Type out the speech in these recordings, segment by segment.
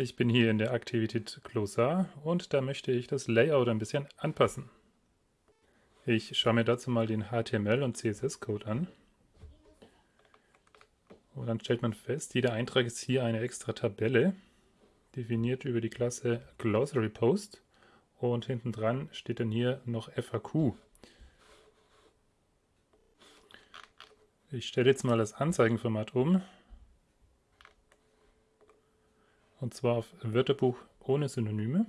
Ich bin hier in der Aktivität Glossar und da möchte ich das Layout ein bisschen anpassen. Ich schaue mir dazu mal den HTML- und CSS-Code an. Und dann stellt man fest, jeder Eintrag ist hier eine extra Tabelle, definiert über die Klasse Glossary Post. Und hinten dran steht dann hier noch FAQ. Ich stelle jetzt mal das Anzeigenformat um Und zwar auf Wörterbuch ohne Synonyme.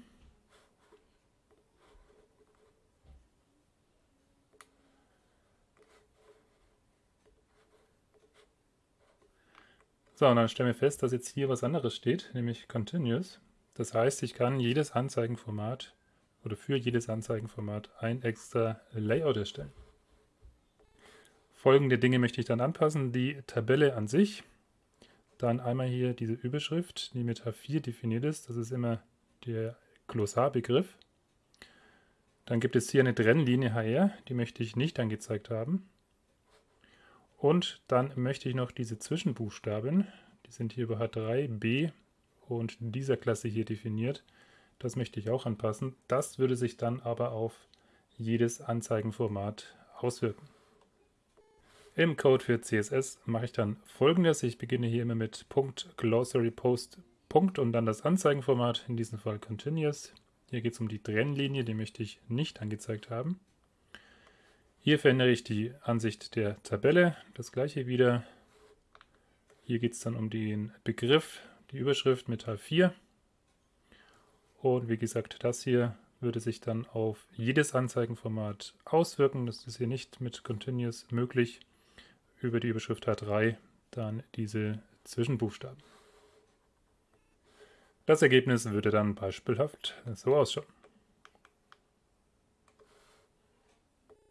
So, und dann stellen wir fest, dass jetzt hier was anderes steht, nämlich Continuous. Das heißt, ich kann jedes Anzeigenformat oder für jedes Anzeigenformat ein extra Layout erstellen. Folgende Dinge möchte ich dann anpassen. Die Tabelle an sich, dann einmal hier diese Überschrift, die mit H4 definiert ist. Das ist immer der Glossarbegriff. Dann gibt es hier eine Trennlinie HR, die möchte ich nicht angezeigt haben. Und dann möchte ich noch diese Zwischenbuchstaben, die sind hier über H3, B und dieser Klasse hier definiert. Das möchte ich auch anpassen. Das würde sich dann aber auf jedes Anzeigenformat auswirken. Im Code für CSS mache ich dann folgendes. Ich beginne hier immer mit Glossary Post Punkt und dann das Anzeigenformat, in diesem Fall Continuous. Hier geht es um die Trennlinie, die möchte ich nicht angezeigt haben. Hier verändere ich die Ansicht der Tabelle, das gleiche wieder. Hier geht es dann um den Begriff, die Überschrift mit H4. Und wie gesagt, das hier würde sich dann auf jedes Anzeigenformat auswirken. Das ist hier nicht mit Continuous möglich über die Überschrift H3 dann diese Zwischenbuchstaben. Das Ergebnis würde dann beispielhaft so ausschauen.